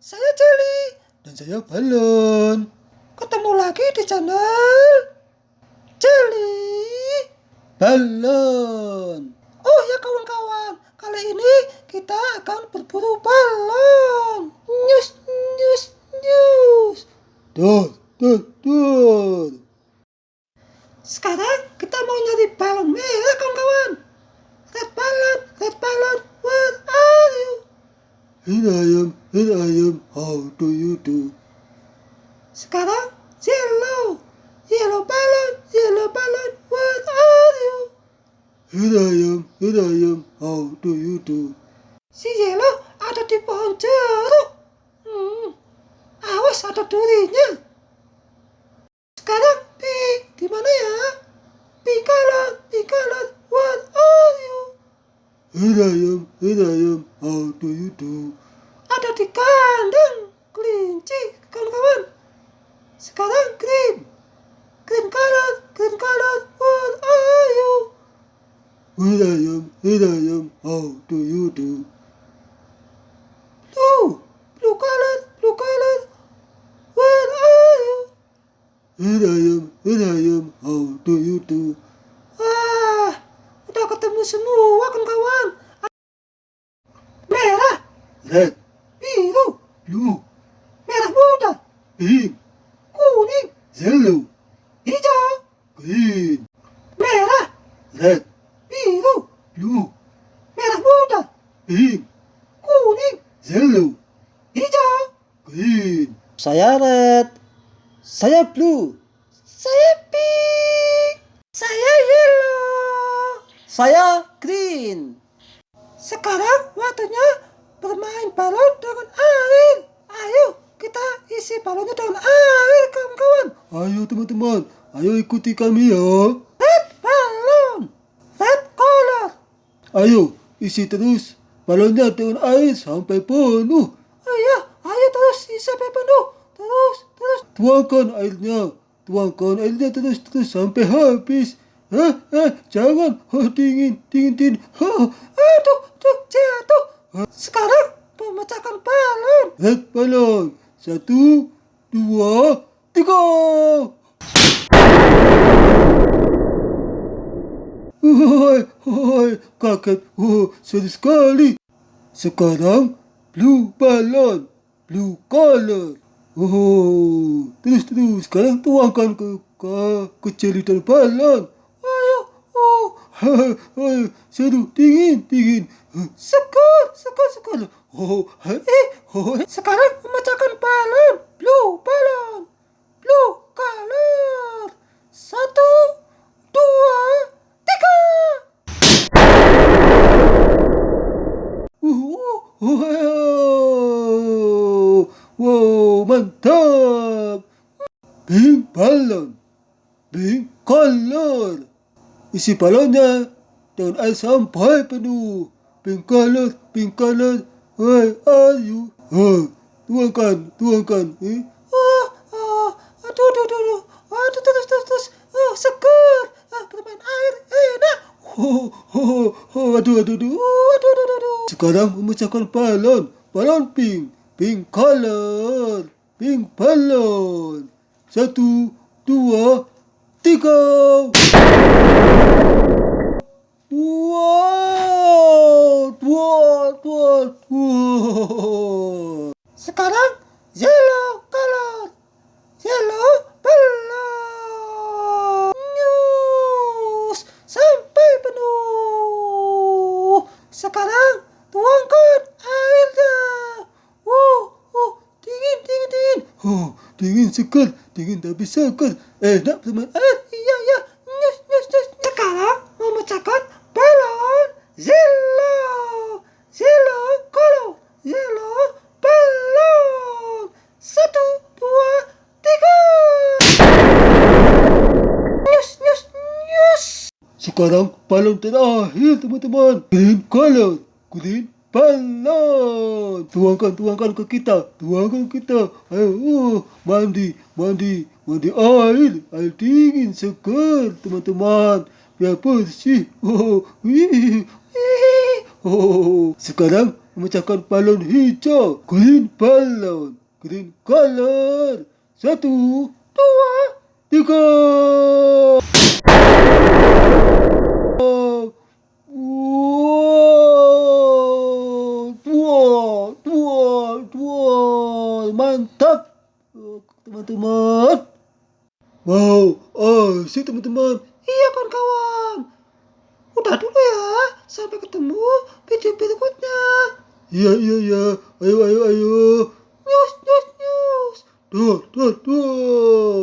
saya Jelly. Dan saya Balon. Ketemu lagi di channel Jelly. Balon. Oh ya kawan-kawan, kali ini kita akan berburu balon. News, news, news. Tuh, tuh, tuh. Sekarang kita mau nyari balon merah kawan-kawan. Red balon, red balon, where are you? Here I am, here I am, how do you do? Sekarang yellow, yellow balon, yellow balon, where are you? Here I am, here I am, how do you do? Si yellow ada di pohon jeruk. Hmm, awas ada durinya. Sekarang pink, di mana ya? Pink color, pink color, where are you? Here I am, here I am, how do you do? Ada di kandang kelinci, kawan-kawan. Sekarang green, green color, green color, where are you? Here I am, here I am, how do you do? Blue, blue color, blue color, where are you? Here I am, here I am, how do you do? Ketemu semua kawan-kawan. Merah, Red, biru, blue, merah muda, pink, kuning, yellow, hijau, green, merah, red, biru, blue, merah muda, pink, kuning, yellow, hijau. green. Saya red, saya blue, saya pink, saya saya green. Sekarang waktunya bermain balon dengan air. Ayo kita isi balonnya dengan air kawan-kawan. Ayo teman-teman, ayo ikuti kami ya. Red balon, red color. Ayo, isi terus balonnya dengan air sampai penuh. Oh iya, ayo terus isi sampai penuh. Terus, terus. Tuangkan airnya, tuangkan airnya terus-terus sampai habis. Eh, eh, jangan, oh, dingin, dingin, dingin. Oh, Aduh, tuh jatuh. Sekarang pemecahkan balon. red balon. Satu, dua, tiga. Woi, woi, kaget. Oh, seru sekali. Sekarang blue balon, blue color. Oh, terus terus. Sekarang tuangkan ke ke ke jelitan balon. Seru, dingin, dingin. segar, segar, segar. Oh, Eh, oh, sekarang memecahkan balon. Blue balon. Blue color. Satu, dua, tiga. wow, wow, mantap. Pink balon, pink color. Isi balonnya dengan air sampai penuh. Pink color. Where are you? Oh, tuangkan, tuangkan. Eh? Oh, oh, aduh, aduh, aduh, aduh. Aduh, terus, terus, terus. Oh, segar. Ah, bermain air enak. Oh, oh, oh, aduh, aduh, aduh. Oh, aduh, aduh, aduh, aduh. Sekarang memecahkan balon. Balon pink. Pink color. Pink balon. Satu, dua, tiga. Wow, wow, wow, wow. Sekarang yellow color. Yellow balon. News sampai penuh. Sekarang tuangkan airnya. Wow, oh, dingin, dingin, dingin. Oh, dingin segar, dingin tapi segar. Enak teman. Eh, iya, iya. News, news, news. Sekarang memecahkan balon yellow. Yellow color. Yellow balon. Satu, dua, tiga. News, news, news. Sekarang balon terakhir teman-teman. Green color. Green balon. Tuangkan, tuangkan ke kita. Tuangkan kita. Ayo, oh, mandi, mandi, mandi air. Air dingin, segar teman-teman. Biar bersih. Oh, wih. Hihihi. Oh, sekarang memecahkan balon hijau. Green balon. Green color. Satu, dua, tiga. Wow, dua, dua, dua, mantap, Oh, teman-teman. Wow, asik teman-teman. Iya kawan-kawan. Udah dulu ya. Sampai ketemu video berikutnya. Iya, iya, iya. Ayo, ayo, ayo. News, news, news. Duh, duh, duh.